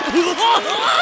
Oh,